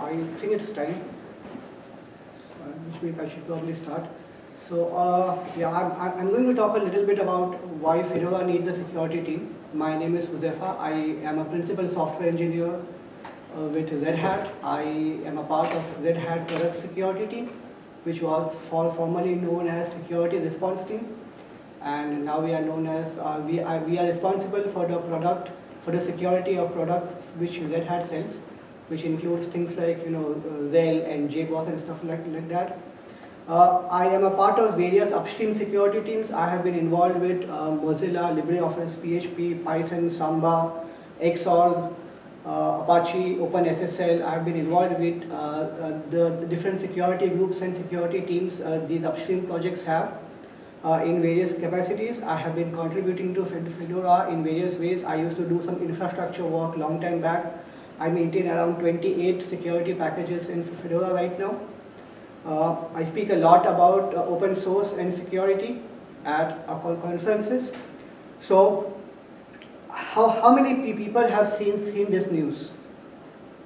I think it's time, uh, which means I should probably start. So uh, yeah, I'm, I'm going to talk a little bit about why Fedora needs a security team. My name is Huzaifa. I am a principal software engineer uh, with Red Hat. I am a part of Red Hat product security team, which was for formerly known as security response team. And now we are known as, uh, we, are, we are responsible for the product, for the security of products which Red Hat sells which includes things like you know RHEL and JBoss and stuff like, like that. Uh, I am a part of various upstream security teams. I have been involved with uh, Mozilla, LibreOffice, PHP, Python, Samba, Xorg, uh, Apache, OpenSSL. I have been involved with uh, uh, the, different security groups and security teams uh, these upstream projects have. in various capacities, I have been contributing to Fedora in various ways. I used to do some infrastructure work long time back. I maintain around 28 security packages in Fedora right now. Uh, I speak a lot about uh, open source and security at our conferences. So how, how many people have seen, seen this news?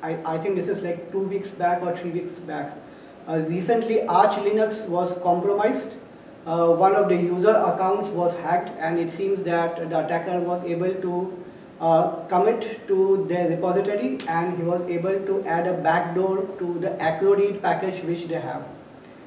I, I think this is like two weeks back or three weeks back. Uh, recently Arch Linux was compromised. Uh, one of the user accounts was hacked and it seems that the attacker was able to commit to their repository and he was able to add a backdoor to the Acroread package which they have.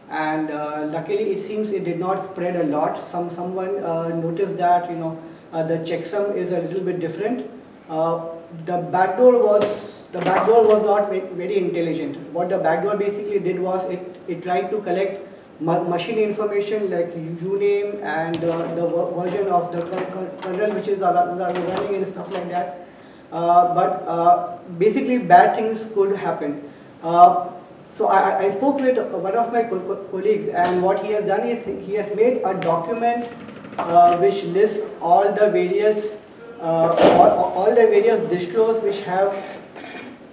And uh, luckily it seems it did not spread a lot. Some Someone uh, noticed that you know uh, the checksum is a little bit different. Uh, the backdoor was the backdoor was not very intelligent. What the backdoor basically did was it, it tried to collect machine information like uname and uh, the version of the kernel which is running and stuff like that. Uh, but uh, basically bad things could happen. Uh, so I, I, spoke with one of my co colleagues and what he has done is he has made a document uh, which lists all the various uh, all, all, the various distros which have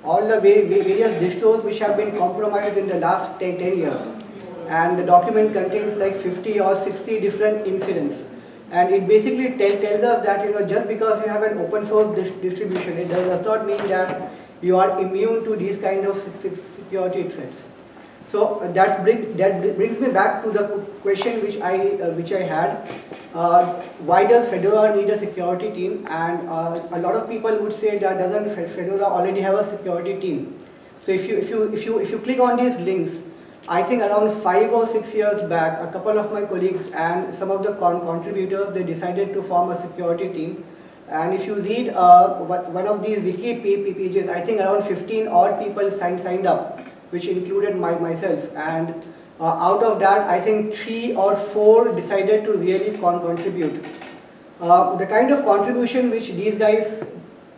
all the various distros which have been compromised in the last 10, 10 years and the document contains like 50 or 60 different incidents. And it basically tell, tells us that you know just because you have an open source dis distribution, it does, not mean that you are immune to these kind of security threats. So uh, that, bring, that brings me back to the question which I uh, which I had. Uh, why does Fedora need a security team? And uh, a lot of people would say that doesn't Fedora already have a security team? So if you if you if you if you click on these links, I think around five or six years back, a couple of my colleagues and some of the con contributors, they decided to form a security team. And if you read uh, one of these wiki pages, I think around 15 odd people signed, signed up, which included my, myself. And uh, out of that, I think three or four decided to really con contribute. Uh, the kind of contribution which these guys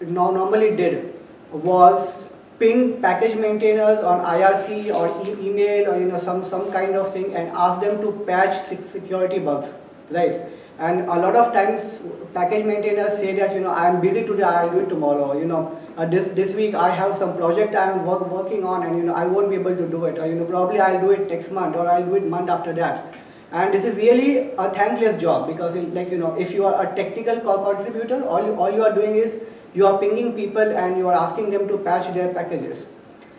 normally did was ping package maintainers on IRC or e email or you know some some kind of thing and ask them to patch security bugs, right? And a lot of times package maintainers say that you know I am busy today, I'll do it tomorrow. You know uh, this this week I have some project I am work, working on and you know I won't be able to do it. Or you know probably I'll do it next month or I'll do it month after that. And this is really a thankless job because like you know if you are a technical contributor, all you all you are doing is you are pinging people and you are asking them to patch their packages.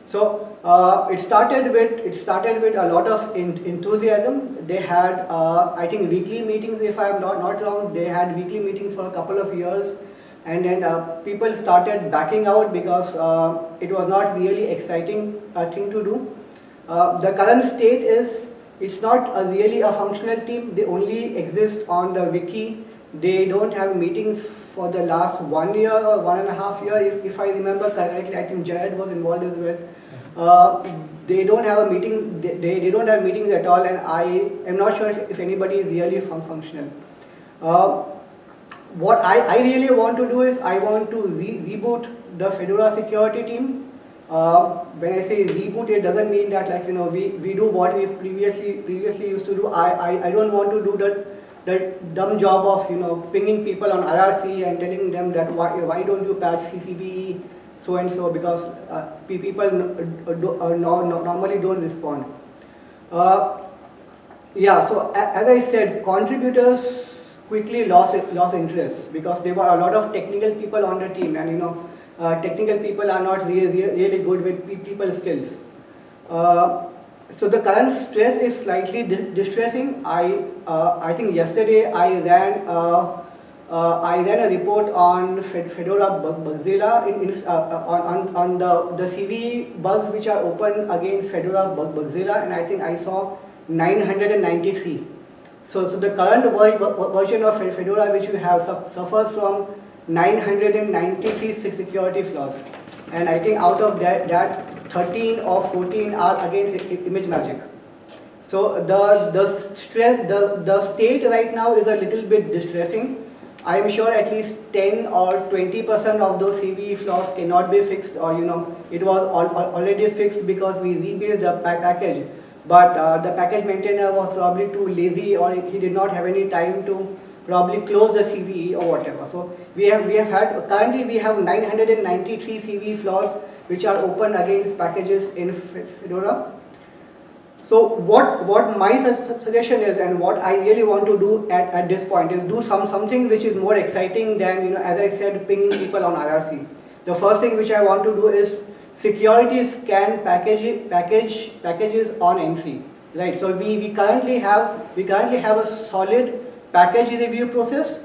So uh, it started with it started with a lot of enthusiasm. They had uh, I think weekly meetings if I am not not wrong. They had weekly meetings for a couple of years, and then uh, people started backing out because uh, it was not really exciting uh, thing to do. Uh, the current state is it's not a really a functional team. They only exist on the wiki. They don't have meetings for the last one year or one and a half year, if, if I remember correctly, I think Jared was involved as well. Uh, they don't have a meeting, they, they, don't have meetings at all and I am not sure if, if anybody is really fun functional. Uh, what I, I really want to do is I want to re reboot the Fedora security team. Uh, when I say reboot, it doesn't mean that like, you know, we, we do what we previously previously used to do. I, I, I don't want to do that the dumb job of you know pinging people on IRC and telling them that why, why don't you patch CCP so and so because uh, people uh, do, uh, no, no, normally don't respond. Uh, yeah, so as I said, contributors quickly lost lost interest because there were a lot of technical people on the team, and you know, uh, technical people are not really, really good with people skills. Uh, so the current stress is slightly di distressing. I, uh, I think yesterday I ran, uh, uh I ran a report on Fedora Bugzilla in, in, uh, uh, on, on the, the CV bugs which are open against Fedora Bugzilla and I think I saw 993. So, so the current version of Fedora which we have suffers from 993 security flaws. And I think out of that, that 13 or 14 are against ImageMagick. So the, the, stress, the, the state right now is a little bit distressing. I am sure at least 10 or 20% of those CVE flaws cannot be fixed or you know, it was al already fixed because we rebuilt the package. But uh, the package maintainer was probably too lazy or he did not have any time to probably close the CVE or whatever. So we have we have had currently we have 993 CVE flaws which are open against packages in Fedora. So what what my suggestion is and what I really want to do at, at this point is do some something which is more exciting than you know as I said pinging people on IRC. The first thing which I want to do is security scan package package packages on entry. Right. So we, we currently have we currently have a solid package review process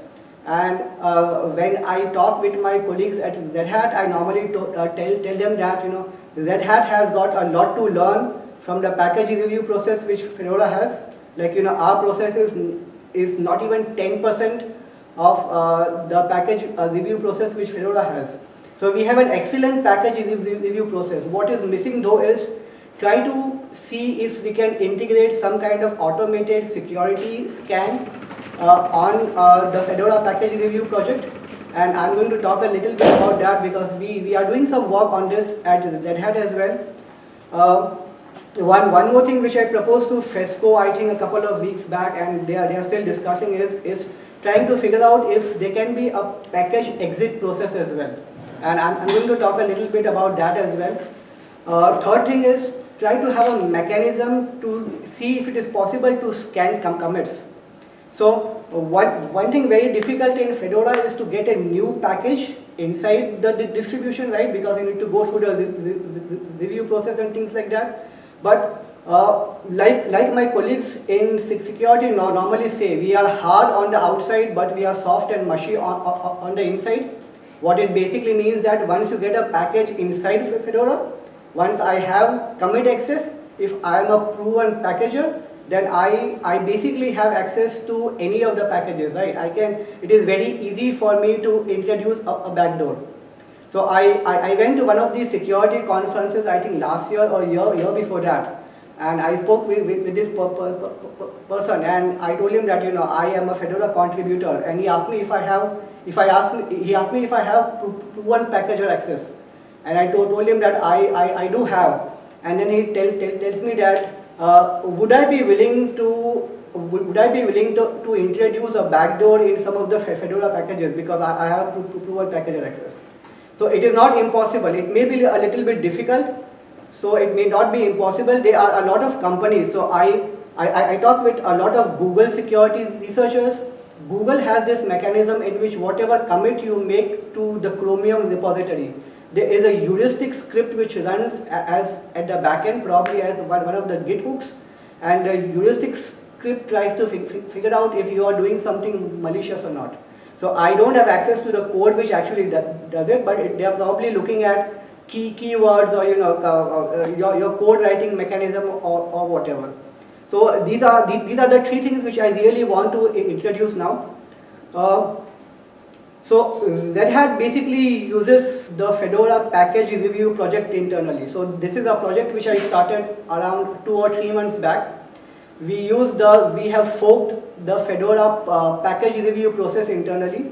and uh, when I talk with my colleagues at Red Hat, I normally uh, tell, tell them that you know Red Hat has got a lot to learn from the package review process which Fedora has. Like you know, our process is, is not even 10% of uh, the package uh, review process which Fedora has. So we have an excellent package review process. What is missing though is try to see if we can integrate some kind of automated security scan on uh, the Fedora package review project and I'm going to talk a little bit about that because we, we are doing some work on this at Red Hat as well. Uh, one, one more thing which I proposed to FESCO I think a couple of weeks back and they are, they are still discussing is, is trying to figure out if there can be a package exit process as well. And I'm, I'm going to talk a little bit about that as well. Uh, third thing is try to have a mechanism to see if it is possible to scan com commits. So one, one thing very difficult in Fedora is to get a new package inside the distribution, right? Because you need to go through the review process and things like that. But uh, like, like my colleagues in security normally say, we are hard on the outside, but we are soft and mushy on, on the inside. What it basically means that once you get a package inside Fedora, once I have commit access, if I am a proven packager, then I, I basically have access to any of the packages, right? I can, it is very easy for me to introduce a, a backdoor. So I, I, I, went to one of these security conferences, I think last year or year, year before that. And I spoke with, with, with this per, per, per, person and I told him that, you know, I am a Fedora contributor. And he asked me if I have, if I asked he asked me if I have proven packager access. And I told, told him that I, I, I do have. And then he tell, tell, tells me that uh, would I be willing to would I be willing to, to introduce a backdoor in some of the Fedora packages because I, I have proven packager access. So it is not impossible. It may be a little bit difficult. So it may not be impossible. There are a lot of companies. So I, I, I talk with a lot of Google security researchers. Google has this mechanism in which whatever commit you make to the Chromium repository, there is a heuristic script which runs as at the backend, probably as one, one of the Git hooks, and the heuristic script tries to figure out if you are doing something malicious or not. So I don't have access to the code which actually does it, but it, they are probably looking at key keywords or you know uh, uh, your, your code writing mechanism or, or whatever. So these are these are the three things which I really want to introduce now. Uh, so Red Hat basically uses the Fedora package review project internally. So this is a project which I started around two or three months back. We use the, we have forked the Fedora uh, package review process internally.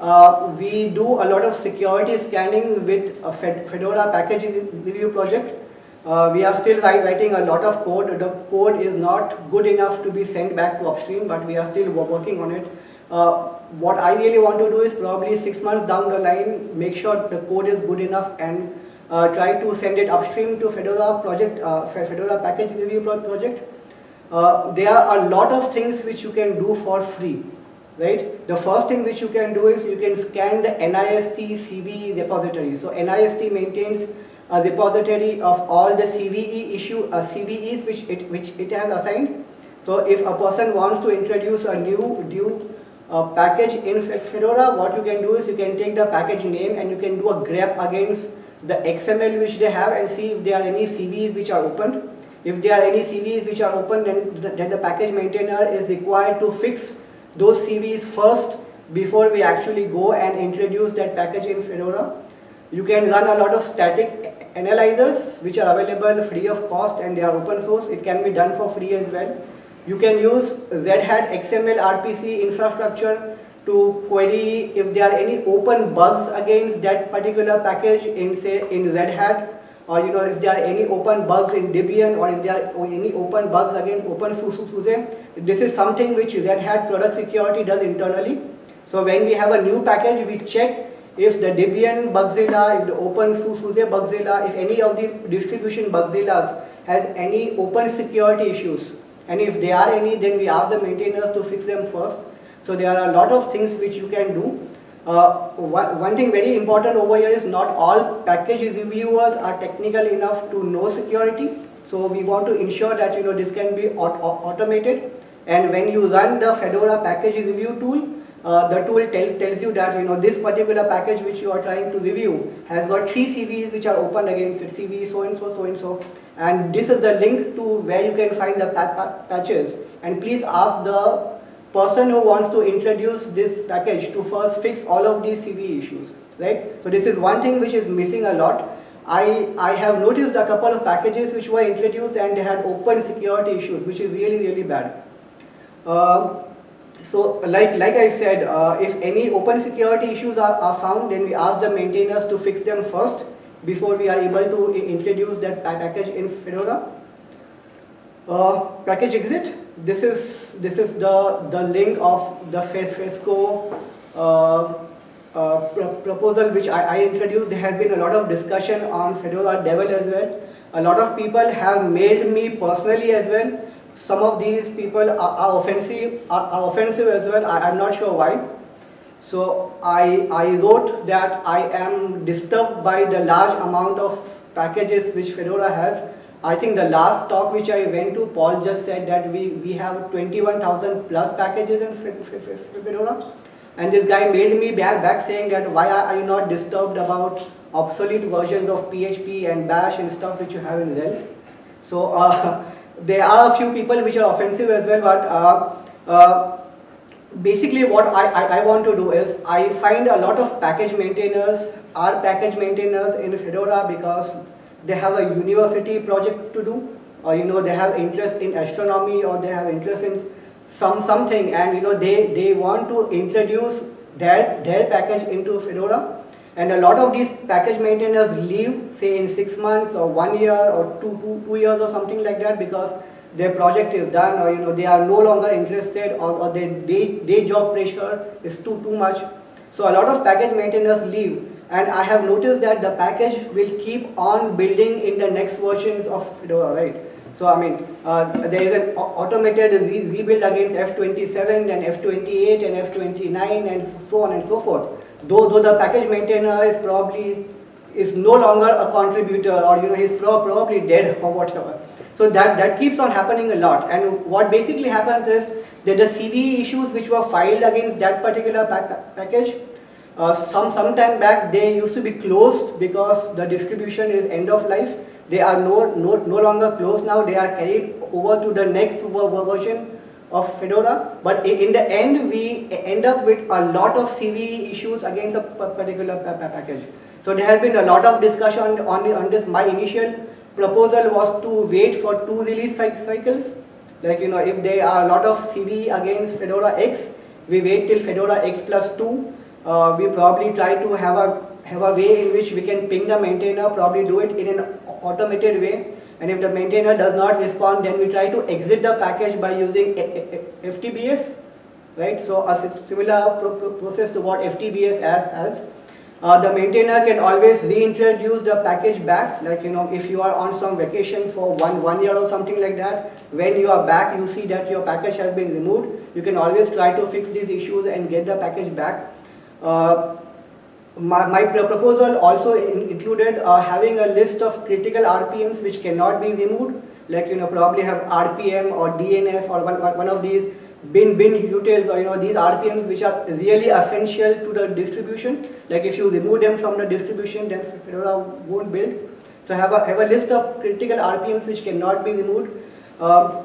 Uh, we do a lot of security scanning with a Fedora package review project. Uh, we are still writing a lot of code. The code is not good enough to be sent back to upstream, but we are still working on it. Uh, what I really want to do is probably six months down the line, make sure the code is good enough and uh, try to send it upstream to Fedora project, uh, Fedora package review project. Uh, there are a lot of things which you can do for free, right? The first thing which you can do is you can scan the NIST CV repository. So NIST maintains a repository of all the CVE issue, uh, CVEs which it, which it has assigned. So if a person wants to introduce a new, new uh, package in Fedora, what you can do is you can take the package name and you can do a grep against the XML which they have and see if there are any CVEs which are opened. If there are any CVEs which are open, then the, then the package maintainer is required to fix those CVEs first before we actually go and introduce that package in Fedora. You can run a lot of static analyzers which are available free of cost and they are open source. It can be done for free as well. You can use Red Hat XML RPC infrastructure to query if there are any open bugs against that particular package in say in Red Hat or you know if there are any open bugs in Debian or if there are any open bugs against OpenSUSE. This is something which Red Hat product security does internally. So when we have a new package, we check if the Debian Bugzilla, if the OpenSUSE Bugzilla, if any of these distribution Bugzillas has any open security issues. And if there are any, then we ask the maintainers to fix them first. So there are a lot of things which you can do. Uh, one, thing very important over here is not all package reviewers are technical enough to know security. So we want to ensure that you know this can be aut automated. And when you run the Fedora package review tool, uh, the tool tell, tells you that you know this particular package which you are trying to review has got three CVEs which are open against it, CVE so and so, so and so. And this is the link to where you can find the patches. And please ask the person who wants to introduce this package to first fix all of these CVE issues, right? So this is one thing which is missing a lot. I, I have noticed a couple of packages which were introduced and they had open security issues, which is really, really bad. Uh, so like, like I said, uh, if any open security issues are, are found, then we ask the maintainers to fix them first before we are able to introduce that package in Fedora. Uh, package exit, this is this is the the link of the FESCO uh, uh, proposal which I, I, introduced. There has been a lot of discussion on Fedora Devel as well. A lot of people have mailed me personally as well. Some of these people are, are offensive are, are, offensive as well. I, am not sure why. So I I wrote that I am disturbed by the large amount of packages which Fedora has I think the last talk which I went to, Paul just said that we, we have 21,000 plus packages in Fedora. And this guy mailed me back, back saying that why are you not disturbed about obsolete versions of PHP and Bash and stuff which you have in Zel. So uh, there are a few people which are offensive as well, but uh, uh, basically what I, I, I, want to do is I find a lot of package maintainers are package maintainers in Fedora because they have a university project to do, or you know they have interest in astronomy, or they have interest in some something, and you know they they want to introduce their their package into Fedora. And a lot of these package maintainers leave, say in six months or one year or two, two, two years or something like that because their project is done or you know they are no longer interested or, or their day, day job pressure is too, too much. So a lot of package maintainers leave and I have noticed that the package will keep on building in the next versions of Fedora, right? So I mean, uh, there is an automated re rebuild against F27 and F28 and F29 and so on and so forth. Though, though the package maintainer is probably is no longer a contributor or you know he's pro probably dead or whatever. So that, that keeps on happening a lot. And what basically happens is that the CVE issues which were filed against that particular pack package uh, some some time back they used to be closed because the distribution is end of life. They are no, no, no longer closed now, they are carried over to the next version of Fedora. But in the end, we end up with a lot of CVE issues against a particular package. So there has been a lot of discussion on, on this. My initial proposal was to wait for two release cycles. Like, you know, if there are a lot of CVE against Fedora X, we wait till Fedora X plus 2 uh, we probably try to have a have a way in which we can ping the maintainer, probably do it in an automated way. And if the maintainer does not respond, then we try to exit the package by using FTBS, right? So a similar process to what FTBS has. Uh, the maintainer can always reintroduce the package back, like you know, if you are on some vacation for one, one year or something like that, when you are back, you see that your package has been removed, you can always try to fix these issues and get the package back. Uh, my, my proposal also in, included uh, having a list of critical RPMs which cannot be removed, like you know probably have RPM or DNF or one, one of these bin bin utils or you know these RPMs which are really essential to the distribution. Like if you remove them from the distribution, then Fedora won't build. So have a have a list of critical RPMs which cannot be removed. Uh,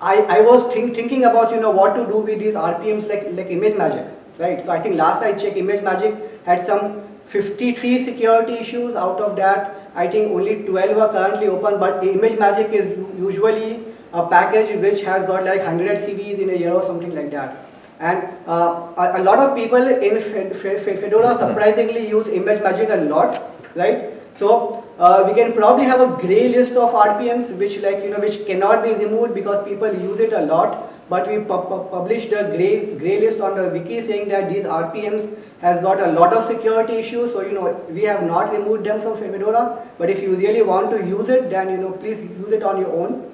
I, I was think, thinking about you know what to do with these RPMs like like ImageMagick, right? So I think last I checked, ImageMagick had some 53 security issues. Out of that, I think only 12 are currently open. But ImageMagick is usually a package which has got like 100 CVs in a year or something like that. And uh, a, a, lot of people in Fedora surprisingly use ImageMagick a lot, right? So uh, we can probably have a gray list of RPMs which like you know which cannot be removed because people use it a lot. But we pu pu published a gray gray list on the wiki saying that these RPMs has got a lot of security issues. So you know we have not removed them from Fedora. But if you really want to use it, then you know please use it on your own.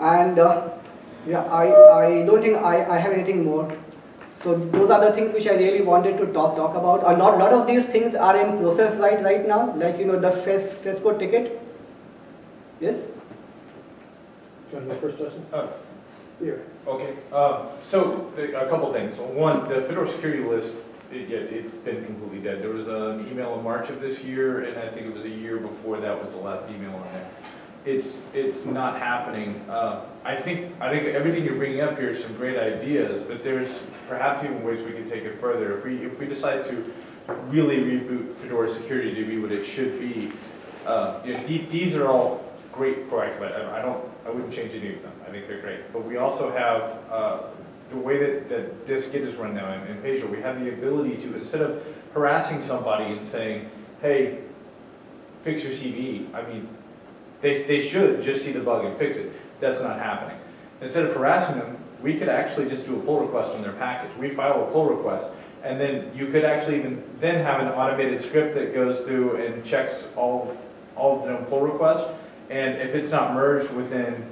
And uh, yeah, I I don't think I I have anything more. So those are the things which I really wanted to talk talk about. A lot lot of these things are in process right right now, like you know the FES, FESCO ticket. Yes. John, my first question. Uh, Here. Okay, um, so the- a couple things. One, the Fedora security list, it, yeah, it's been completely dead. There was an email in March of this year, and I think it was a year before that was the last email on there. It's, it's not happening. Uh, I think, I think everything you're bringing up here is some great ideas, but there's perhaps even ways we can take it further. If we, if we decide to really reboot Fedora security to be what it should be, uh, you know, the- these are all great proactive, I I don't, I wouldn't change any of them. I think they're great. But we also have, uh, the way that, that this Git is run now in in Pagure, we have the ability to, instead of harassing somebody and saying, hey, fix your CVE, I mean, they, they should just see the bug and fix it. That's not happening. Instead of harassing them, we could actually just do a pull request on their package. We file a pull request, and then you could actually even then have an automated script that goes through and checks all, all the pull requests. And if it's not merged within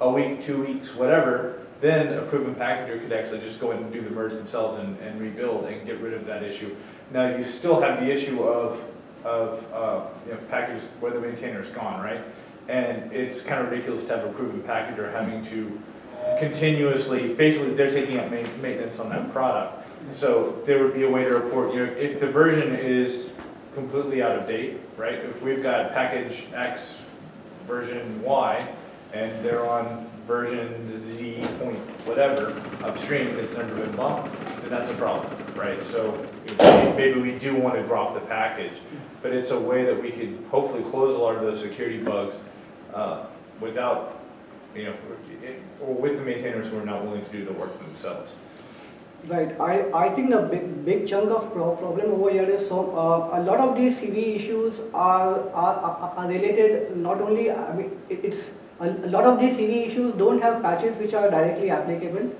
a week, two weeks, whatever, then a proven packager could actually just go in and do the merge themselves and, and rebuild and get rid of that issue. Now, you still have the issue of, of uh, you know, packages where the maintainer is gone, right? And it's kind of ridiculous to have a proven packager having to continuously, basically, they're taking up maintenance on that product. So there would be a way to report, you know, if the version is completely out of date, right? If we've got package X version Y, and they're on version Z point whatever upstream, it's never been bumped, then that's a problem, right? So maybe we do want to drop the package, but it's a way that we could hopefully close a lot of those security bugs uh, without, you know, or with the maintainers who are not willing to do the work themselves. Right. I, I think the big, big chunk of pro problem over here is so uh, a lot of these CV issues are, are, are related not only, I mean, it- it's, a, a lot of these CV issues don't have patches which are directly applicable.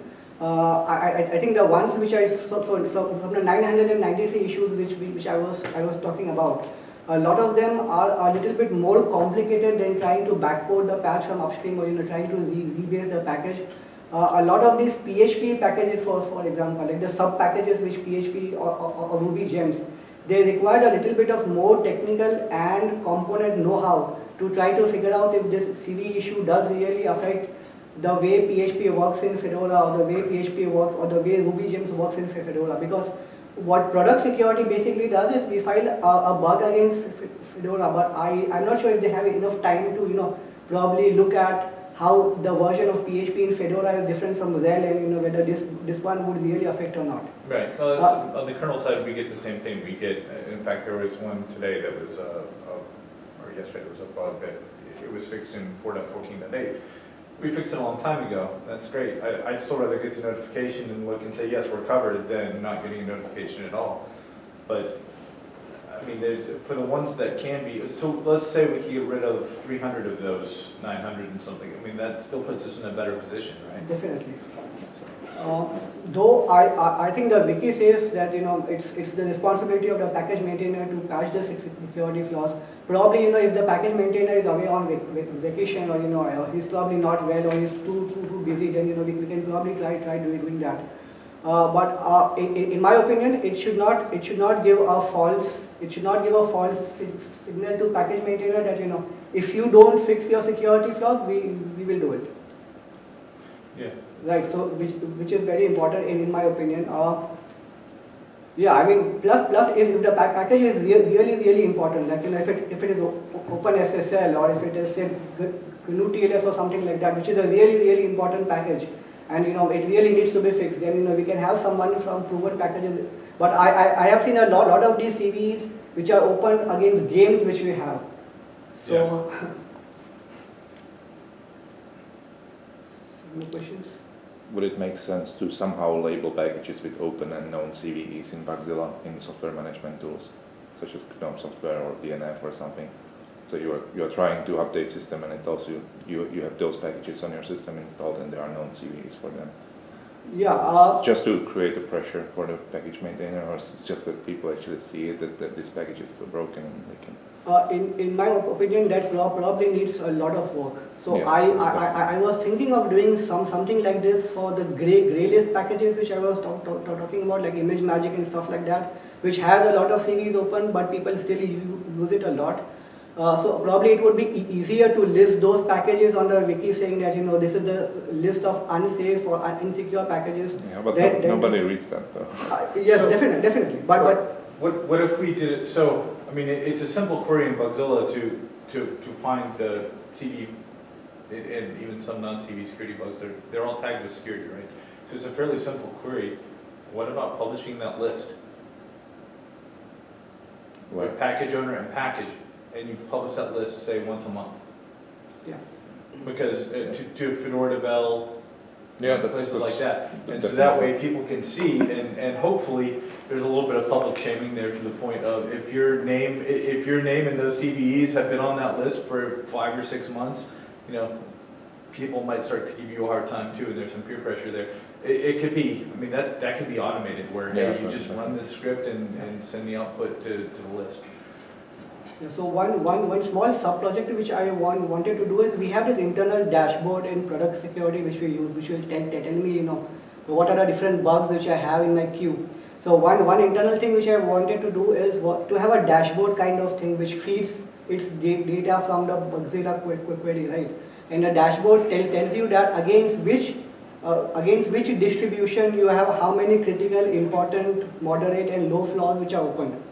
Uh, I, I, think the ones which I, so, so, so from the 993 issues which, we, which I was, I was talking about, a lot of them are a little bit more complicated than trying to backport the patch from upstream or you know trying to rebase the package. Uh, a lot of these PHP packages, for for example, like the sub packages which PHP or, or, or Ruby gems, they required a little bit of more technical and component know-how to try to figure out if this CV issue does really affect the way PHP works in Fedora or the way PHP works or the way Ruby gems works in Fedora because what product security basically does is we file a, a bug against Fedora, but I, I'm not sure if they have enough time to, you know, probably look at how the version of PHP in Fedora is different from Zell and, you know, whether this, this one would really affect or not. Right, well, it's- on the kernel side, we get the same thing. We get, in fact, there was one today that was, uh, uh, or yesterday, there was a bug that it was fixed in 4.14.8. We fixed it a long time ago, that's great. I, I'd still rather get the notification and look and say, yes, we're covered, than not getting a notification at all. But, I mean, for the ones that can be, so let's say we could get rid of 300 of those 900 and something. I mean, that still puts us in a better position, right? Definitely. Uh, though I, I, I think the wiki says that you know it's it's the responsibility of the package maintainer to patch the security flaws. Probably you know if the package maintainer is away on vac- vac- vacation or you know uh, he's probably not well or he's too too, too busy, then you know we, we can probably try try doing, doing that. Uh, but uh, in in my opinion, it should not it should not give a false it should not give a false signal to package maintainer that you know if you don't fix your security flaws, we we will do it. Yeah. Right. So which which is very important in, in my opinion. Uh, yeah, I mean, plus plus if, if the pack package is rea- really really important, like you know, if it if it is Open SSL or if it is say GNU TLS or something like that, which is a really really important package, and you know it really needs to be fixed, then you know we can have someone from proven packages. But I I, I have seen a lot lot of these CVEs which are open against games which we have. So. Any questions? Would it make sense to somehow label packages with open and known CVEs in Bugzilla in software management tools, such as GNOME software or DNF or something? So you are, you are trying to update system and it tells you, you, you have those packages on your system installed and there are known CVEs for them. Yeah. Uh, Just to create a pressure for the package maintainer or just that people actually see it, that, that this package is still broken and they can. Uh, in, in my opinion, that probably needs a lot of work. So Yeah, I, I, I, I was thinking of doing some something like this for the gray gray list packages which I was talk, talk, talk- talking about, like ImageMagick and stuff like that, which has a lot of CVs open, but people still use it a lot. Uh, so probably it would be e- easier to list those packages on the wiki saying that you know this is the list of unsafe or un- insecure packages. Yeah, but Then- no- then- nobody reads that though. Uh, yes, So- definitely, definitely. But but What, what if we did it, so, I mean, it- it's a simple query in Bugzilla to, to, to find the CD and and even some non-CV security bugs, they're, they're all tagged with security, right? So it's a fairly simple query. What about publishing that list Where- with package owner and package? And you publish that list, say, once a month? yes. Because uh, to, to Fedora Devel, Yeah, that's- places like that. And so that way people can see and, and hopefully there's a little bit of public shaming there to the point of if your name, i- if your name and those CVEs have been on that list for five or six months, you know, people might start to give you a hard time too and there's some peer pressure there. It, it could be, I mean, that, that could be automated where, hey, Yeah, you just run this script and, and send the output to, to the list. So one, one, one small sub-project which I want, wanted to do is, we have this internal dashboard in product security which we use, which will tell, tell me, you know, what are the different bugs which I have in my queue. So one, one internal thing which I wanted to do is what, to have a dashboard kind of thing which feeds its data from the Bugzilla que- que- query, right? And the dashboard tell, tells you that against which, uh, against which distribution you have how many critical, important, moderate and low flaws which are open,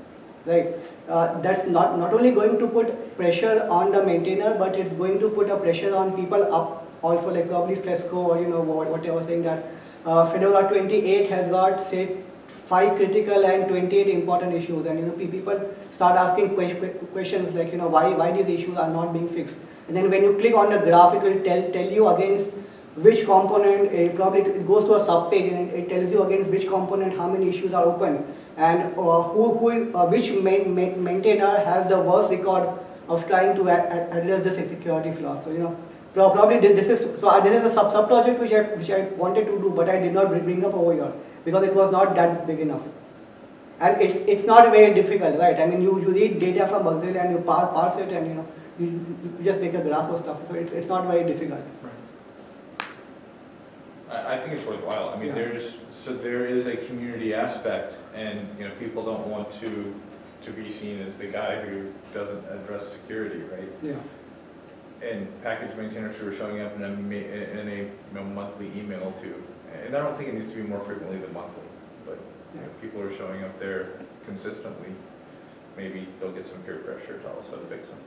right? Uh, that's not, not only going to put pressure on the maintainer, but it's going to put a pressure on people up also, like probably Fesco or you know what, what I was saying that uh, Fedora 28 has got say five critical and 28 important issues, and you know people start asking que- que- questions like you know why why these issues are not being fixed, and then when you click on the graph, it will tell tell you against which component, it probably it goes to a sub-page and it, it tells you against which component how many issues are open and uh, who, who uh, which main, main, maintainer has the worst record of trying to ad, ad, address the security flaw. So you know, probably this is so this is a sub sub project which I which I wanted to do, but I did not bring up over here because it was not that big enough. And it's it's not very difficult, right? I mean, you, you read data from Bugzilla and you parse, parse it, and you know, you, you just make a graph or stuff. So it's, it's not very difficult. I, I think it's worthwhile. I mean, Yeah. there's, so there is a community aspect and, you know, people don't want to, to be seen as the guy who doesn't address security, right? Yeah. And package maintainers who are showing up in a, in a, you know, monthly email too. And I don't think it needs to be more frequently than monthly, but, you know, people are showing up there consistently. Maybe they'll get some peer pressure to also fix them.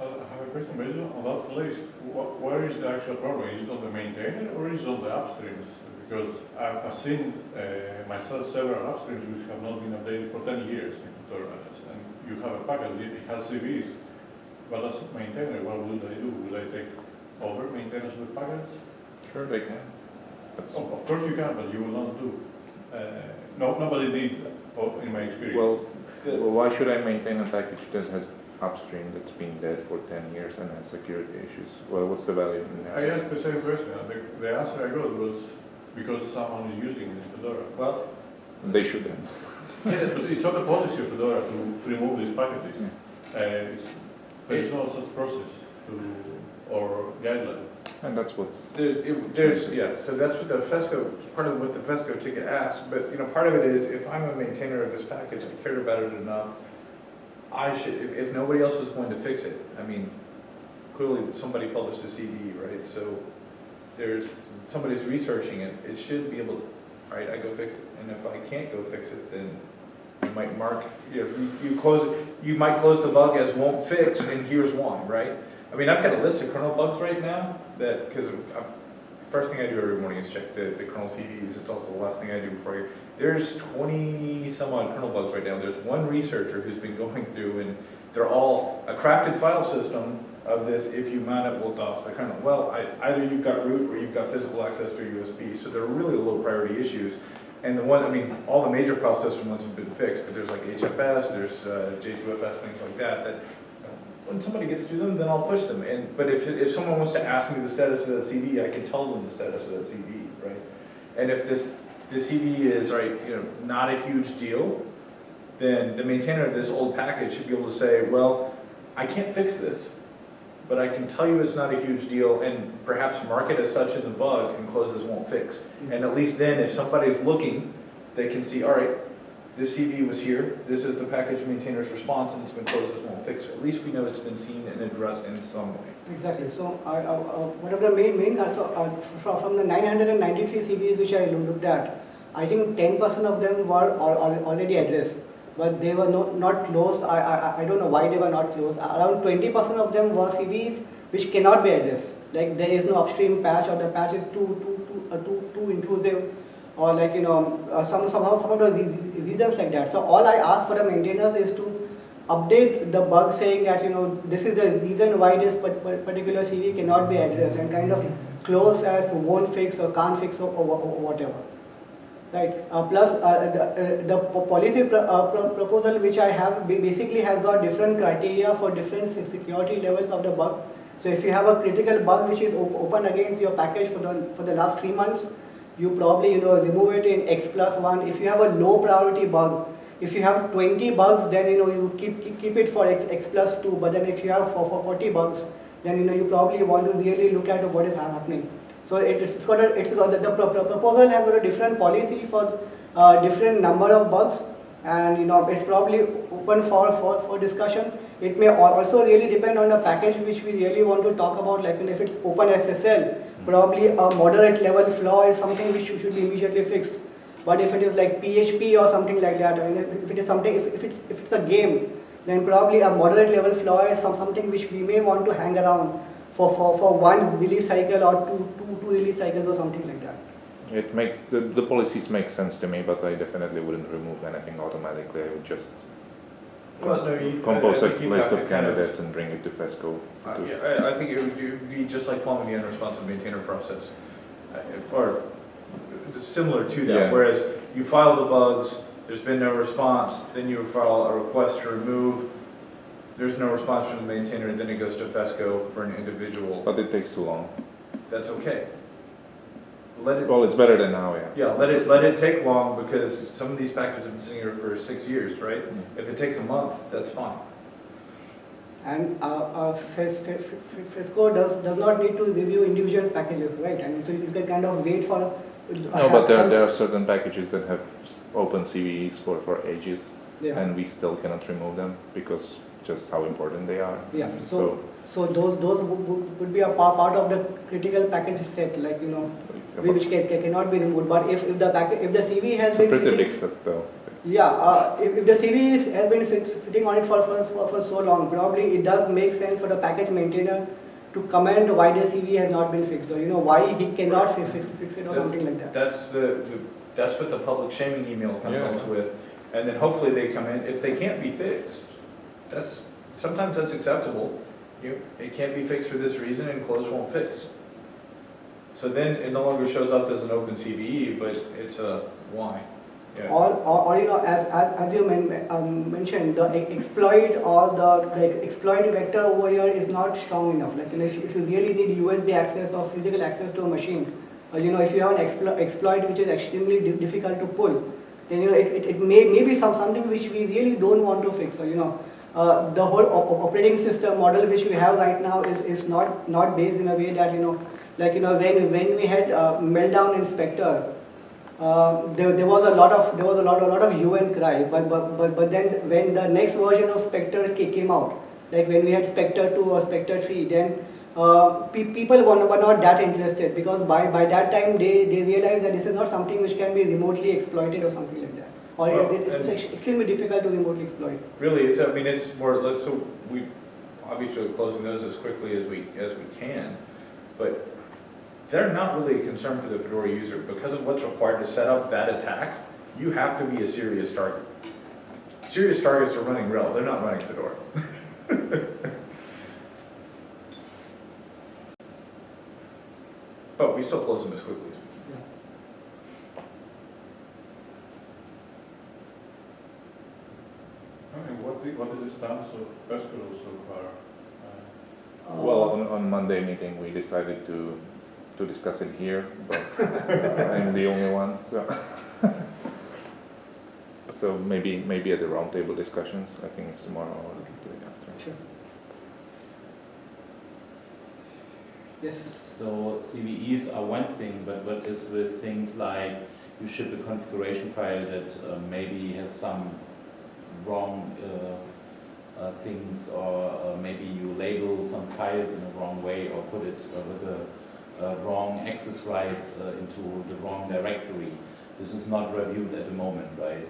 Uh, I have a question, based on that list, where is the actual problem? Is it on the maintainer or is it on the upstreams? Because I've, I've seen uh, myself several upstreams which have not been updated for ten years in Fedora. And you have a package, it has CVs, but as a maintainer, what will I do? Will I take over maintenance of the package? Sure, they can. That's- Of, course you can, but you will not do. Uh, no, nobody did, oh, in my experience. Well, well, why should I maintain a package that has upstream that's been dead for ten years and has security issues? Well, what's the value in that? I asked the same question, the, the answer I got was because someone is using it in Fedora. Well, They shouldn't. Yes, but it's not a policy of Fedora to remove these packages. Uh, it's, there's no such process to, or guideline. And that's what There's, it- there's, yeah, so that's what the FESCO, part of what the FESCO ticket asks, but, you know, part of it is, if I'm a maintainer of this package, I cared about it enough, I should, if, if nobody else is going to fix it, I mean, clearly, somebody published a CD, right, so there's, somebody's researching it, it should be able, to right, I go fix it, and if I can't go fix it, then you might mark, you know, you, you close, you might close the bug as won't fix, and here's why, right? I mean, I've got a list of kernel bugs right now that, because first thing I do every morning is check the, the kernel CDs. It's also the last thing I do before I, there's 20 some odd kernel bugs right now. There's one researcher who's been going through and they're all a crafted file system of this if you mount it will DOS the kernel. Well, I, either you've got root or you've got physical access to USB. So they're really low priority issues. And the one, I mean, all the major file system ones have been fixed, but there's like HFS, there's uh, J2FS, things like that, that when somebody gets to them, then I'll push them. And, but if, if someone wants to ask me the status of that CD, I can tell them the status of that CD, right? And if this, the CD is, right, you know, not a huge deal, then the maintainer of this old package should be able to say, well, I can't fix this, but I can tell you it's not a huge deal and perhaps mark it as such in the bug and closes won't fix. And at least then, if somebody's looking, they can see, all right, this CV was here, this is the package maintainer's response, and it's been closed as won't fix. At least we know it's been seen and addressed in some way. Exactly. So uh, uh, one of the main, main, uh, uh, from, the 993 CVs which I looked at, I think 10% of them were al- al- already addressed, but they were no, not closed. I, I, I don't know why they were not closed. Around 20% of them were CVs which cannot be addressed. Like there is no upstream patch or the patch is too, too, too, uh, too, too intrusive or like, you know, uh, some, somehow, some of the reasons like that. So all I ask for the maintainers is to update the bug saying that, you know, this is the reason why this par- par- particular CV cannot be addressed and kind of close as won't fix or can't fix or, or, or whatever. Right. Uh, plus, uh, the, uh, the policy pro- uh, pro- proposal which I have basically has got different criteria for different security levels of the bug. So if you have a critical bug which is op- open against your package for the for the last three months, you probably you know remove it in X plus one. If you have a low priority bug, if you have 20 bugs, then you know you keep keep, keep it for X, X plus two. But then if you have for, for 40 bugs, then you know you probably want to really look at what is happening. So it, it's got a, it's got the, the pro- pro- proposal has got a different policy for uh, different number of bugs, and you know it's probably open for, for, for discussion. It may also really depend on the package which we really want to talk about. Like if it's Open SSL, probably a moderate level flaw is something which should be immediately fixed. But if it is like PHP or something like that, I mean, if it is something, if, if, it's, if it's a game, then probably a moderate level flaw is some, something which we may want to hang around for, for, for one release cycle or two, two, two release cycles or something like that. it makes, the, the policies make sense to me, but I definitely wouldn't remove anything automatically. I would just Well, no, you- compose I- a I think you list of to kind of- candidates and bring it to FESCO. Uh, to- Yeah, I, I think it would, it would be just like following the unresponsive maintainer process, uh, or similar to Yeah. that. Whereas you file the bugs, there's been no response, then you file a request to remove, there's no response from the maintainer, and then it goes to FESCO for an individual. But it takes too long. That's okay. Let it, Well, it's better than now, yeah. yeah, let it, let it take long, because some of these packages have been sitting here for six years, right? Mm. If it takes a month, that's fine. And uh, uh, FES, FES, FESCO does, does not need to review individual packages, right? And so you can kind of wait for. No, but there, there are certain packages that have s- open CVEs for, for ages, Yeah. and we still cannot remove them because just how important they are. Yeah, So, so, so those, those would, would would be a pa- part of the critical package set, like, you know, it's which can, can- cannot be removed. But if, if the package, if the CV has a been. pretty sitting- big set though. Yeah, uh, if, if the CV is, has been sit, sitting on it for, for, for, for so long, probably it does make sense for the package maintainer to comment why the CV has not been fixed, or you know, why he cannot fi- fi- fix it or something like that. That's the, the- that's what the public shaming email comes Yeah. comes with. And then hopefully they come in, if they can't be fixed, that's, sometimes that's acceptable. You, it can't be fixed for this reason and close won't fix. So then it no longer shows up as an open CVE, but it's a why. Yeah. Or, or, or you know, as, as, as you men, um, mentioned, the exploit or the, the exploit vector over here is not strong enough. Like, you know, if, you- if you really need USB access or physical access to a machine, or you know, if you have an explo- exploit which is extremely di- difficult to pull, then you know, it, it, it may, may be some, something which we really don't want to fix. Or, you know, uh, the whole op- op- operating system model which we have right now is, is not, not based in a way that, you know, like you know when when we had uh, meltdown in Spectre, uh, there, there was a lot of there was a lot a lot of and cry. But but but, but then when the next version of Spectre came out, like when we had Spectre two or Spectre three, then uh, pe- people were, were not that interested because by by that time they they realized that this is not something which can be remotely exploited or something like that, or Well, it, it's and- extremely difficult to remotely exploit. Really, it's, I mean, it's more, let's, so we, obviously we're closing those as quickly as we, as we can, but they're not really a concern for the Fedora user, because of what's required to set up that attack, you have to be a serious target. Serious targets are running RHEL, they're not running Fedora. But we still close them as quickly as we can. I mean, what, the- what is the stance of FESCO so far? Uh, Uh, Well, on, on Monday meeting, we decided to, to discuss it here, but I'm the only one, so. So maybe, maybe at the roundtable discussions, I think it's tomorrow or the day after. Sure. Yes. So CVEs are one thing, but what is with things like you ship a configuration file that uh, maybe has some wrong uh, uh, things, or uh, maybe you label some files in a wrong way, or put it uh, with the uh, wrong access rights uh, into the wrong directory. This is not reviewed at the moment, right?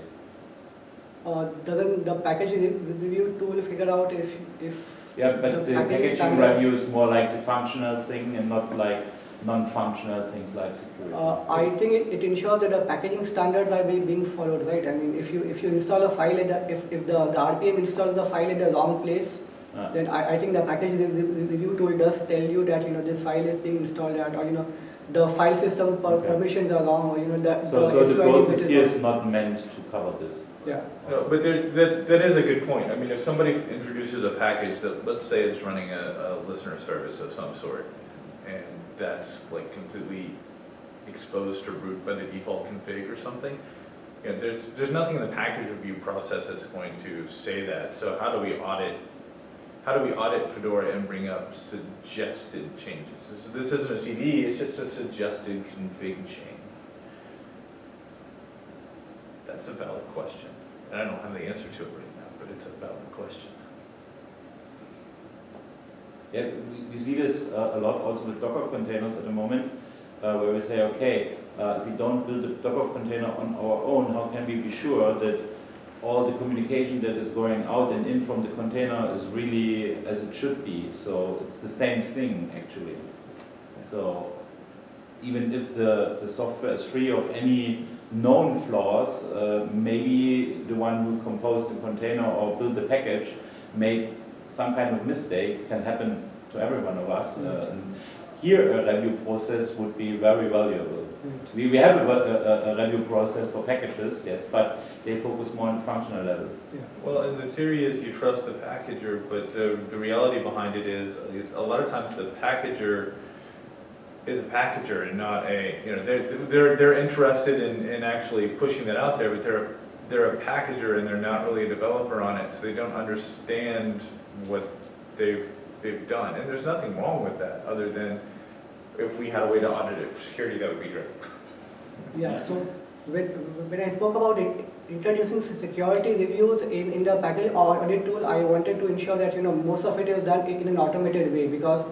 Uh, doesn't the package re- review tool figure out if if Yeah, but the packaging packaging review is more like the functional thing and not like non-functional things like security. Uh, I think it, it ensures that the packaging standards are being, being followed, right? I mean, if you if you install a file at the, if, if the, the RPM installs the file at the wrong place, Uh, then I, I think the package re- re- review tool does tell you that you know this file is being installed at, or you know the file system per Okay. permissions are wrong, or you know the, So, so the SQL process bit here wrong. is not meant to cover this. Yeah. No, but there, that, that is a good point. I mean, if somebody introduces a package that, let's say it's running a, a listener service of some sort, and that's like completely exposed to root by the default config or something, you know, there's, there's nothing in the package review process that's going to say that. So how do we audit, how do we audit Fedora and bring up suggested changes? So this isn't a CVE, it's just a suggested config change. That's a valid question. And I don't have the answer to it right now, but it's a valid question. Yeah, we, we see this uh, a lot also with Docker containers at the moment, uh, where we say, okay, uh, we don't build a Docker container on our own, how can we be sure that all the communication that is going out and in from the container is really as it should be? So it's the same thing, actually. So even if the, the software is free of any known flaws, uh, maybe the one who composed the container or built the package made some kind of mistake, can happen to every one of us. Uh, and here, a review process would be very valuable. We, we have a, a, a review process for packages, yes, but they focus more on the functional level. Well, and the theory is you trust the packager, but the, the reality behind it is, it's, a lot of times the packager is a packager and not a, you know, they're, they're, they're interested in, in actually pushing that out there, but they're, they're a packager and they're not really a developer on it, so they don't understand what they've, they've done. And there's nothing wrong with that, other than if we had a way to audit it for security, that would be great. Yeah, so when, I spoke about it, introducing security reviews in, in the package or audit tool, I wanted to ensure that, you know, most of it is done in an automated way because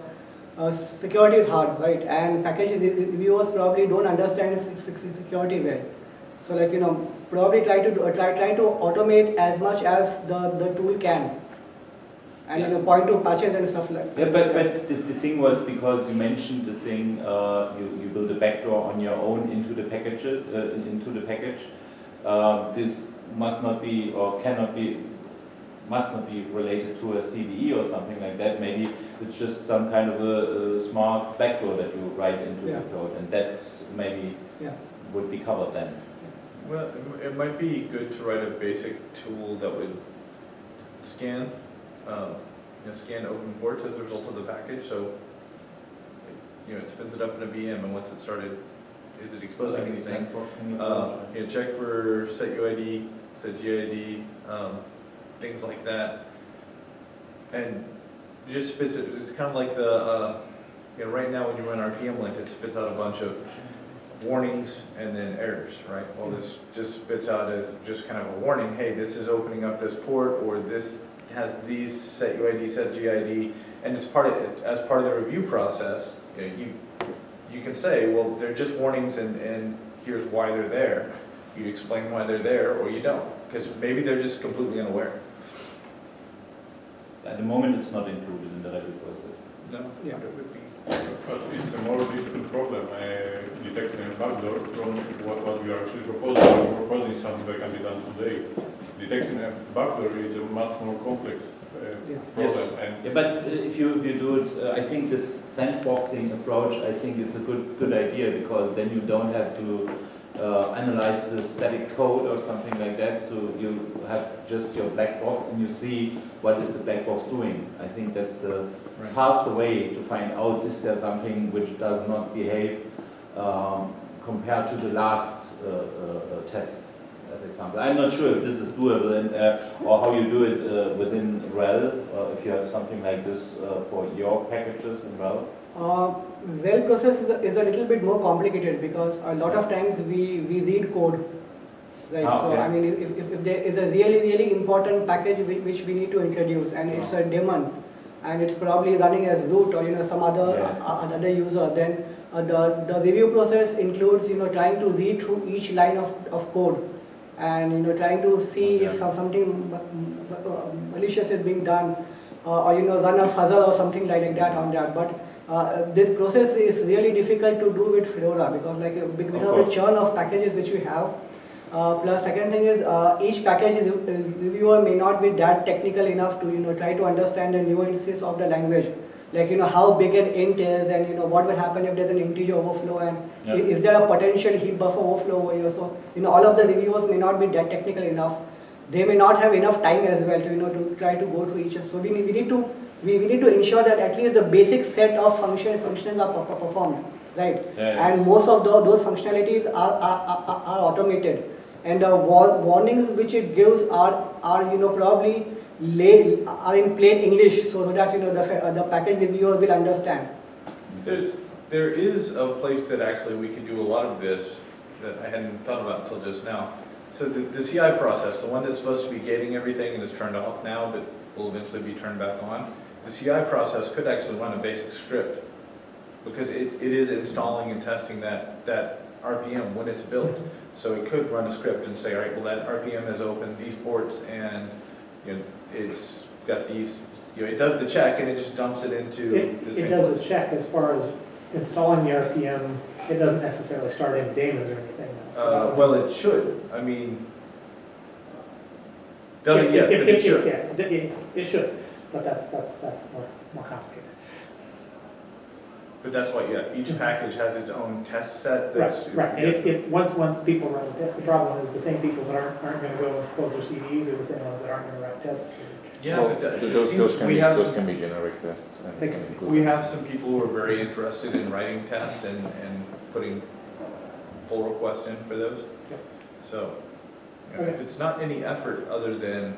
uh, security is hard, right? And package reviewers probably don't understand se- se- security well. So like, you know, probably try to, do, try, try to automate as much as the, the tool can. And, you know, point to patches and stuff like that. Yeah, but, but the, the thing was because you mentioned the thing, uh, you, you build a backdoor on your own into the package, uh, into the package. Uh, this must not be or cannot be, must not be related to a CVE or something like that. Maybe it's just some kind of a, a smart backdoor that you write into Yeah. the code, and that's maybe Yeah. would be covered then. Well, it might be good to write a basic tool that would scan, um, you know, scan open ports as a result of the package, so, you know, it spins it up in a VM, and once it started, is it exposing Like anything? Um, you know, check for set UID, set GID, um, things like that. And just specific, it's kind of like the, uh, you know, right now when you run RPM lint, it spits out a bunch of warnings and then errors, right? Well, this just spits out as just kind of a warning, hey, this is opening up this port, or this has these set UID, set GID, and it's part of, it as part of the review process, you know, you, you can say, well, they're just warnings and, and here's why they're there. You explain why they're there, or you don't, because maybe they're just completely unaware. At the moment, it's not included in the review process. No, Yeah. it would be. But it's a more difficult problem, uh, detecting a backdoor from what, what we are actually proposing. We're proposing something that can be done today. Detecting a backdoor is a much more complex uh, Yeah. problem, and Yeah, but uh, if you, you do it, uh, I think this sandboxing approach, I think it's a good, good idea because then you don't have to uh, analyze the static code or something like that. So you have just your black box and you see what is the black box doing. I think that's the Right. faster way to find out is there something which does not behave um, compared to the last uh, uh, test, as example. I'm not sure if this is doable and, uh, or how you do it uh, within RHEL, uh, if you have something like this uh, for your packages in RHEL. Uh, Well process is a, is a little bit more complicated because a lot of times we, we read code. Right, Ah, so. I mean, if, if, if there is a really, really important package which, which we need to introduce and it's a daemon and it's probably running as root or, you know, some other, Yeah. uh, other user, then uh, the, the review process includes, you know, trying to read through each line of, of code and, you know, trying to see if some- something uh, malicious is being done uh, or, you know, run a fuzzer or something like that on that. But uh, this process is really difficult to do with Fedora because like because of the churn of packages which we have. Uh, plus second thing is uh, each package reviewer may not be that technical enough to you know try to understand the nuances of the language like you know how big an int is and you know what will happen if there's an integer overflow and Yeah. is, is there a potential heap buffer overflow over here so you know all of the reviewers may not be that technical enough they may not have enough time as well to you know to try to go to each other. so we need, we need to we, we need to ensure that at least the basic set of function functions are per- per- performed right Yeah, yeah. and most of the, those functionalities are, are, are, are automated and the warnings which it gives are, are you know probably are in plain English so that you know the, uh, the package reviewer will understand. There's, there is a place that actually we could do a lot of this that I hadn't thought about until just now. So the, the CI process, the one that's supposed to be gating everything and is turned off now, but will eventually be turned back on, the CI process could actually run a basic script because it, it is installing and testing that, that RPM when it's built. So it could run a script and say, all right, well, that RPM has opened these ports and, you know, it's got these, you know, it does the check and it just dumps it into It, the it same. does a check as far as installing the RPM, it doesn't necessarily start in daemons or anything. though. So that Uh, would- well, it should, I mean, doesn't yet, but it should. Yeah, it, it- it should, but that's, that's, that's more, more complicated. But that's what, yeah, each mm-hmm. package has its own test set that's. Right, right, and if, if, once, once people run the test, the problem is the same people that aren't, aren't gonna go and close their CVEs are the same ones that aren't gonna write tests. Yeah, Well, but that- th- it Those, those seems can we be, have those some, can be generic tests. and They can can- include we them. have some people who are very interested in writing tests and, and putting pull requests in for those. Yep. So, you know, if Okay. it's not any effort other than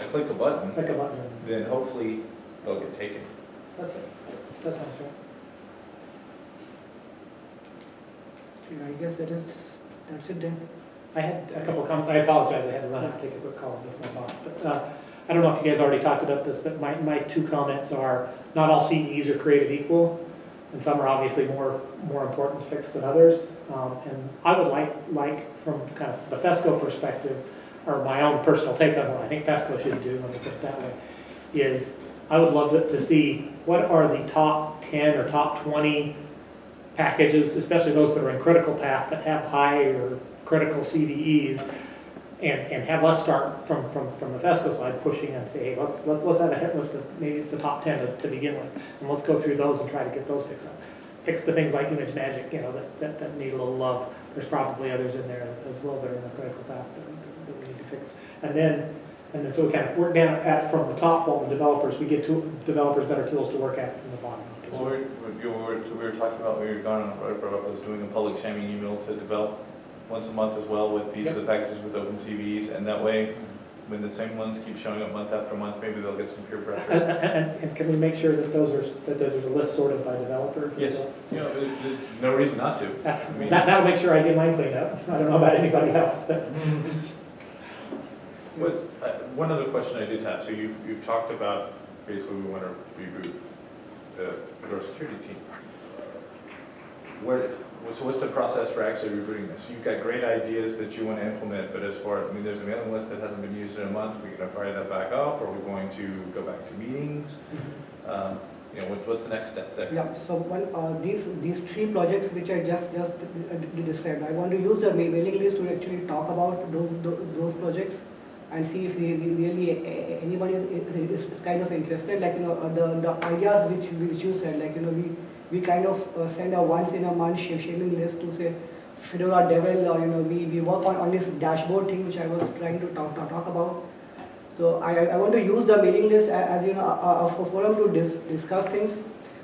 I click a button, Click a button, then hopefully they'll get taken. that's it, that sounds I guess that is that's it then. I had a couple of comments, I apologize, I had to run out and take a quick call with my boss. But uh, I don't know if you guys already talked about this, but my, my two comments are, not all CVEs are created equal, and some are obviously more, more important to fix than others. Um, And I would like, like, from kind of the FESCO perspective, or my own personal take on what I think FESCO should do, let me put it that way, is I would love to see what are the top 10 or top 20 packages, especially those that are in critical path that have high or critical CVEs, and, and have us start from, from, from the FESCO side, pushing and say, hey, let's, let's let's have a hit list of, maybe it's the top ten to, to begin with, and let's go through those and try to get those fixed up. Fix the things like ImageMagick, you know, that, that, that need a little love, there's probably others in there as well that are in the critical path that, that we need to fix. And then, and then so we kind of work down at, from the top, while the developers, we get to, developers better tools to work at from the bottom. Up as Well, well. we we were, we were talking about, we were going, I brought up, I was doing a public shaming email to devel once a month as well with these Yep. with packages with open CVEs, and that way, when the same ones keep showing up month after month, maybe they'll get some peer And, pressure. and, and can we make sure that those are, that those are the lists sorted by developer? Yes, you know, there's, there's no reason not to. That's, that, that'll make sure I get mine cleaned up. I don't know about anybody else, but. What, uh, one other question I did have, so you've, you've talked about, basically, we want to reboot the Fedora security team. Where, so what's the process for actually rebooting this? You've got great ideas that you want to implement, but as far, I mean, there's a mailing list that hasn't been used in a month, we're going to fire that back up, or are we going to go back to meetings? Um, You know, what, what's the next step there? Yeah, so one, uh, these, these three projects which I just, just uh, described, I want to use the mailing list to actually talk about those, tho- those projects and see if really a- anybody is, kind of interested, like, you know, uh, the, the ideas which, which you said, like, you know, we, we kind of uh, send a once in a month sh- shaming list to say Fedora devel, or, you know, we, we work on, on this dashboard thing which I was trying to talk, talk, talk about. So I, I want to use the mailing list as, you know, a a forum to dis, discuss things.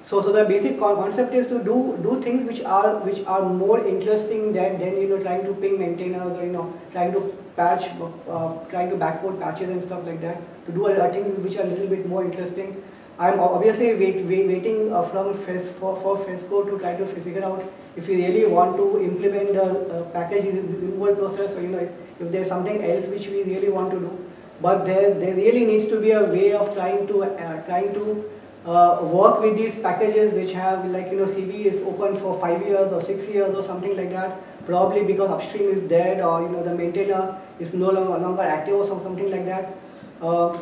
So, so the basic concept is to do, do things which are, which are more interesting than, than, you know, trying to ping maintainers or, you know, trying to patch, uh, trying to backport patches and stuff like that. To do a, a things which are a little bit more interesting. I'm obviously wait, wait, waiting uh, from FES, for, for FESCO to try to figure out if we really want to implement the uh, package removal process or, you know, if, if there's something else which we really want to do. But there, there really needs to be a way of trying to, uh, trying to uh, work with these packages which have like, you know, CV is open for five years or six years or something like that. Probably because upstream is dead or, you know, the maintainer is no longer, active or something like that. Uh,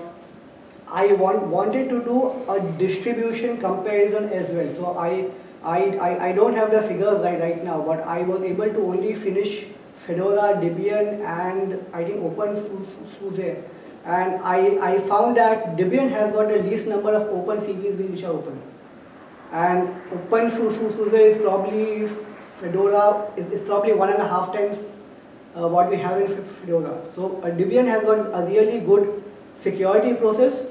I want, wanted to do a distribution comparison as well. So I, I, I, I don't have the figures right, right now, but I was able to only finish Fedora, Debian, and I think OpenSUSE. And I, I found that Debian has got the least number of open CVEs which are open. And OpenSUSE is probably, Fedora is, is probably one and a half times uh, what we have in Fedora. So uh, Debian has got a really good security process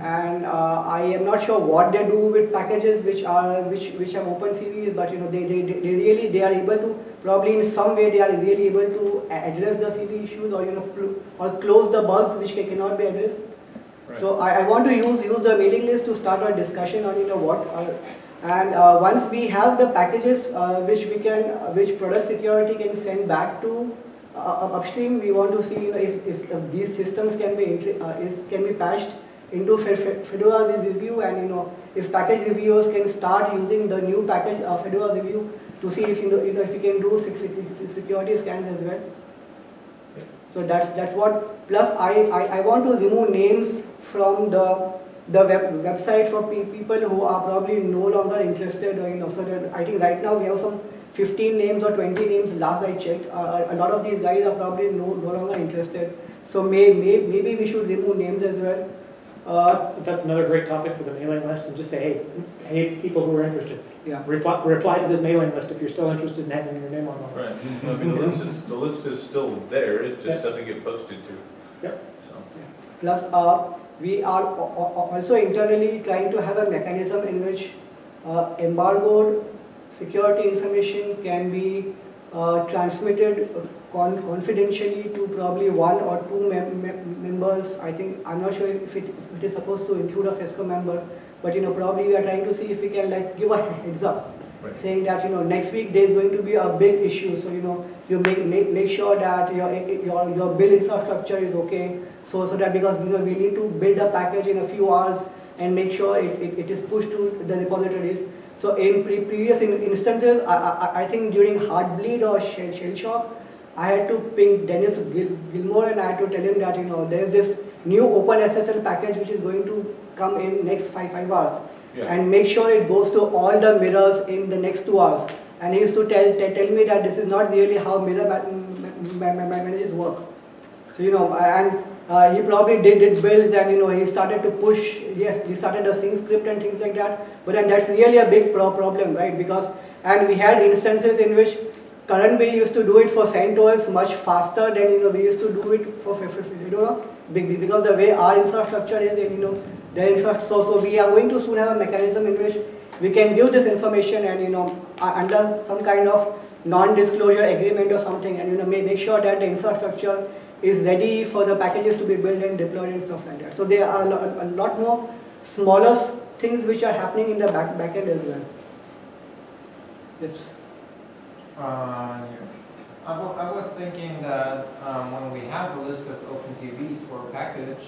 and uh, I am not sure what they do with packages which are which which have open CVEs, but you know they, they, they really they are able to probably in some way they are really able to address the CVE issues or you know or close the bugs which ca- cannot be addressed. So I, I want to use use the mailing list to start a discussion on you know what are, and uh, once we have the packages uh, which we can uh, which product security can send back to uh, upstream, we want to see you know, if, if, if these systems can be uh, is can be patched into Fe- Fe- Fedora review and you know if package reviewers can start using the new package uh, Fedora review to see if you know, you know if you can do sec- sec- security scans as well. So that's that's what. Plus, I, I, I want to remove names from the the web, website for pe- people who are probably no longer interested. Or, you know, I think right now we have some 15 names or 20 names. Last I checked, uh, a lot of these guys are probably no, no longer interested. So may, may, maybe we should remove names as well. Uh, That's another great topic for the mailing list and just say, hey, hey, people who are interested, yeah. reply, reply to this mailing list if you're still interested in having your name on the list. Right, I mean, the list is, the list is still there, it Yeah. just doesn't get posted to. Yep. So, Plus, uh, we are also internally trying to have a mechanism in which uh, embargoed security information can be uh, transmitted con- confidentially to probably one or two mem- members. I think, I'm not sure if it, if it is supposed to include a FESCO member, but you know, probably we are trying to see if we can like give a heads up Right. saying that you know next week there is going to be a big issue. So you know you make make, make sure that your your your build infrastructure is okay. So so that because you know we need to build a package in a few hours and make sure it, it, it is pushed to the repositories. So in pre- previous in instances I, I, I think during heartbleed or shell, shell shock I had to ping Dennis Gil- Gilmore and I had to tell him that you know there is this new open SSL package which is going to come in next five five hours And make sure it goes to all the mirrors in the next two hours. And he used to tell, tell, me that this is not really how mirror ma- ma- ma- ma- managers work. So, you know, and uh, he probably did, did builds and, you know, he started to push, yes, he started a sync script and things like that. But then that's really a big pro- problem, right? Because, and we had instances in which current we used to do it for CentOS much faster than, you know, we used to do it for, you know, because the way our infrastructure is, you know, the infrastructure, so, so we are going to soon have a mechanism in which we can give this information and, you know, uh, under some kind of non-disclosure agreement or something and, you know, make, sure that the infrastructure is ready for the packages to be built and deployed and stuff like that. So there are a lo- a lot more smaller things which are happening in the back backend as well. Yes. Uh, I I was thinking that um, when we have a list of open CVEs for a package,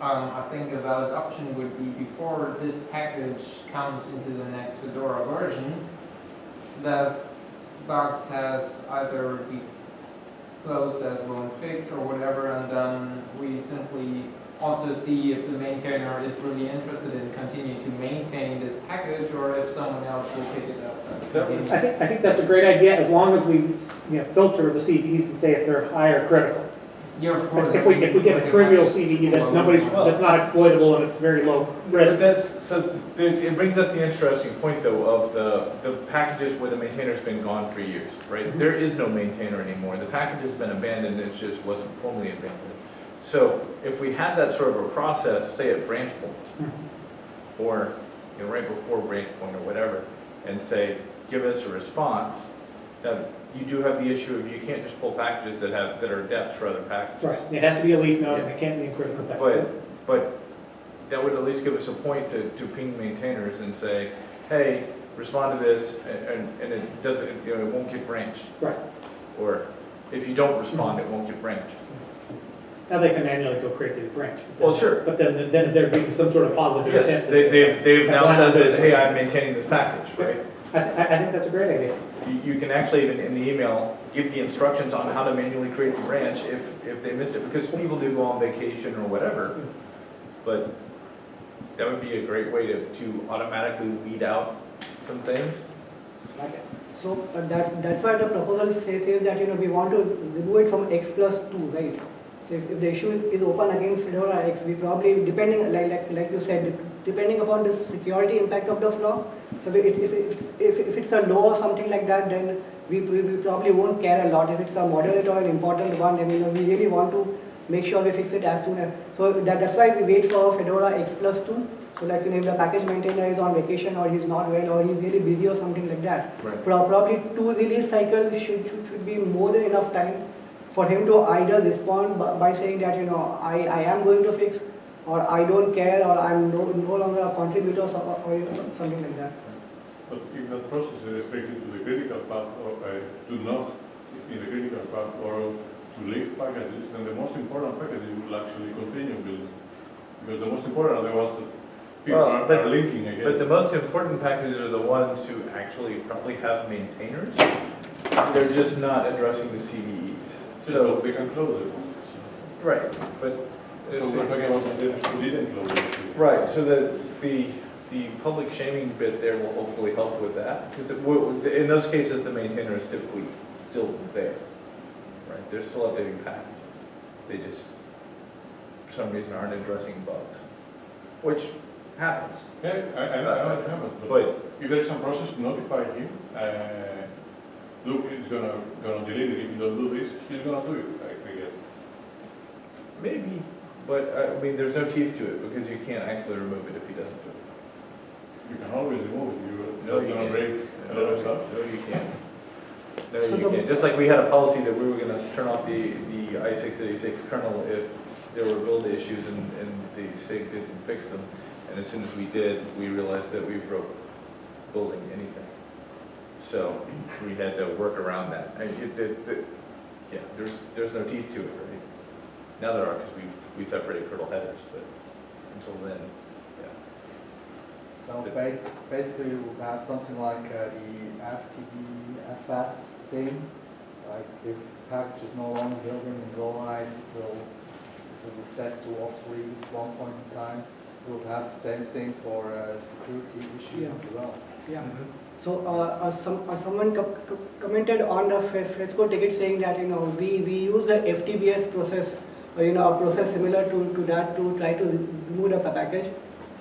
um, I think a valid option would be before this package comes into the next Fedora version, that bugs has either be closed as won't fix or whatever, and then we simply also see if the maintainer is really interested in continuing to maintain this package, or if someone else will pick it up. and That would- continue. I think, I think that's a great idea, as long as we, you know, filter the CVEs and say if they're high or critical. Yeah, of course. If we, if we get a trivial CVE that nobody's, that's not exploitable and it's very low But risk, that's, so the- it brings up the interesting point though of the, the packages where the maintainer's been gone for years, right? Mm-hmm. There is no maintainer anymore. The package has been abandoned, it just wasn't formally abandoned. So if we had that sort of a process, say at branch point, mm-hmm. or, you know, right before branch point or whatever, and say, give us a response, now, you do have the issue of you can't just pull packages that have, that are depths for other packages. right, it has to be a leaf node, and it can't be a critical path. But, but that would at least give us a point to, to ping maintainers and say, hey, respond to this, and- and, and it doesn't, you know, it won't get branched. Right. Or if you don't respond, it won't get branched. Now they can manually go create the branch. Well, sure. But then, then there'd be some sort of positive Yes, intent. they, they've, they've now said that, hey, I'm maintaining this package, right? I, I, I think that's a great idea. You, can actually even in the email, give the instructions on how to manually create the branch if, if they missed it, because people do go on vacation or whatever. But that would be a great way to, to automatically weed out some things. Okay. So uh, that's, that's why the proposal says, that, you know, we want to remove it from X plus two, right? So if, if the issue is, is open against Fedora X, we probably, depending, like, like, like you said, depending upon the security impact of the flaw, so if, if, if, it's, if, if it's a low or something like that, then we, we, probably won't care a lot. If it's a moderate or an important one, then, you know, we really want to make sure we fix it as soon as, so that, that's why we wait for Fedora X plus two. So like, you know, if the package maintainer is on vacation or he's not well or he's really busy or something like that, Right. Probably two release cycles should, should, should be more than enough time for him to either respond by, by saying that, you know, I, I am going to fix, or I don't care, or I'm no, no longer a contributor, or, or you something like that. But if that process is restricted to the critical path or uh, to not in the critical path or to leave packages, then the most important packages will actually continue building. Because the most important are the ones that people Well, are, but- are linking But the most important packages are the ones who actually probably have maintainers. They're just not addressing the CVEs. So So, they can close it. right, but. So we're talking about maintainers who didn't close it. Right, so the, the, the public shaming bit there will hopefully help with that. Because in those cases, the maintainer is typically still there. Right, they're still updating packages. They just, for some reason, aren't addressing bugs, which happens. Yeah, I, I know, I know it happens, but But, if there's some process to notify him, uh, look, it's gonna, gonna delete it, if you don't do this, he's gonna do it, I guess. maybe, but, uh, I mean, there's no teeth to it, because you can't actually remove it if he doesn't do it. You can always remove it, No, you're you not gonna can't. break a lot of stuff. No, you can't. No, So you the- can't. Just like we had a policy that we were gonna turn off the, the i686 kernel if there were build issues and, and the SIG didn't fix them. And as soon as we did, we realized that we broke building anything. So we had to work around that. And it, it, it- yeah, there's, there's no teeth to it, right? Now there are, because we, we separated kernel headers, but until then, yeah. So bas- basically, you would have something like uh, the FTP FS thing, like if package is no longer building in Go Live, it will, it will be set to obsolete at one point in time. You would have the same thing for uh, security issues Yeah. as well. Yeah. So uh, uh, some, uh, someone co- co- commented on the Fres- FESCO ticket saying that, you know, we, we use the FTBFS process, or, you know, a process similar to, to that to try to remove the pa- package.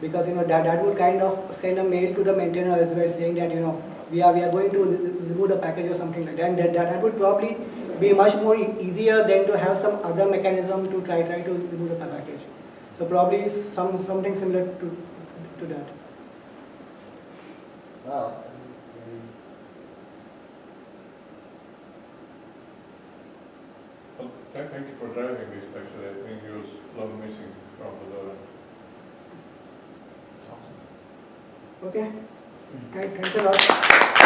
Because, you know, that, that would kind of send a mail to the maintainer as well saying that, you know, we are, we are going to re- re- remove the package or something like that. And that, that would probably be much more e- easier than to have some other mechanism to try, try to remove the pa- package. So probably some, something similar to, to that. Well, Thank thank you for driving this, actually, I think it was long missing from the door. Okay, Thank- thanks a lot.